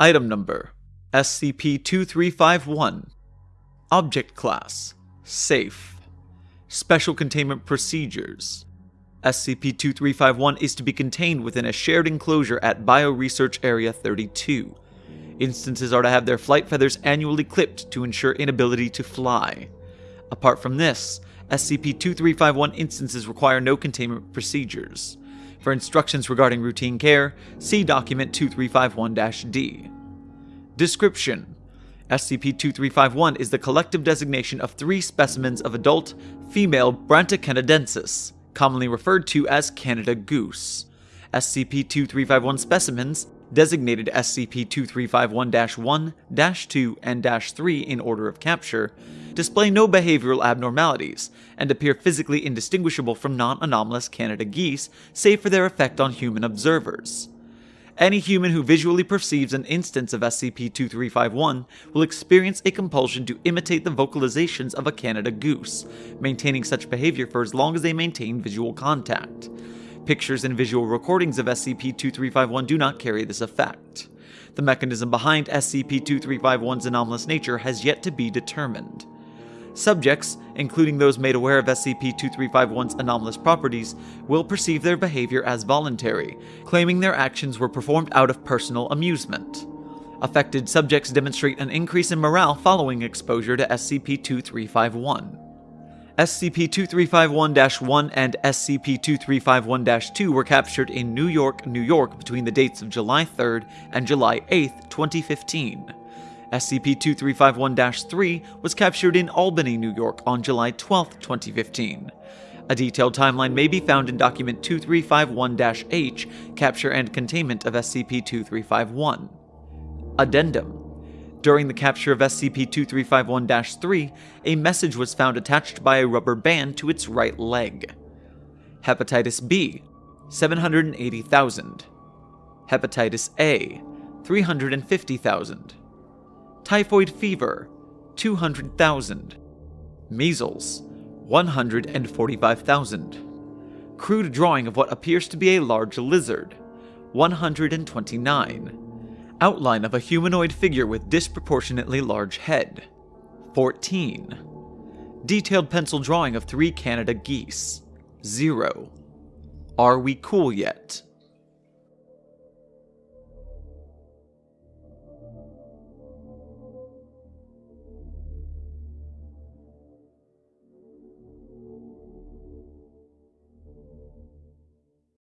Item Number SCP 2351 Object Class Safe Special Containment Procedures SCP 2351 is to be contained within a shared enclosure at Bioresearch Area 32. Instances are to have their flight feathers annually clipped to ensure inability to fly. Apart from this, SCP 2351 instances require no containment procedures. For instructions regarding routine care, see Document 2351 D. Description SCP 2351 is the collective designation of three specimens of adult female Branta canadensis, commonly referred to as Canada goose. SCP 2351 specimens, designated SCP 2351 1, 2, and 3 in order of capture, display no behavioral abnormalities and appear physically indistinguishable from non anomalous Canada geese, save for their effect on human observers. Any human who visually perceives an instance of SCP-2351 will experience a compulsion to imitate the vocalizations of a Canada goose, maintaining such behavior for as long as they maintain visual contact. Pictures and visual recordings of SCP-2351 do not carry this effect. The mechanism behind SCP-2351's anomalous nature has yet to be determined. Subjects, including those made aware of SCP-2351's anomalous properties, will perceive their behavior as voluntary, claiming their actions were performed out of personal amusement. Affected subjects demonstrate an increase in morale following exposure to SCP-2351. SCP-2351-1 and SCP-2351-2 were captured in New York, New York between the dates of July 3rd and July 8th, 2015. SCP-2351-3 was captured in Albany, New York on July 12, 2015. A detailed timeline may be found in Document 2351-H, Capture and Containment of SCP-2351. Addendum During the capture of SCP-2351-3, a message was found attached by a rubber band to its right leg. Hepatitis B, 780,000. Hepatitis A, 350,000 typhoid fever, 200,000, measles, 145,000, crude drawing of what appears to be a large lizard, 129, outline of a humanoid figure with disproportionately large head, 14, detailed pencil drawing of three Canada geese, 0. Are we cool yet?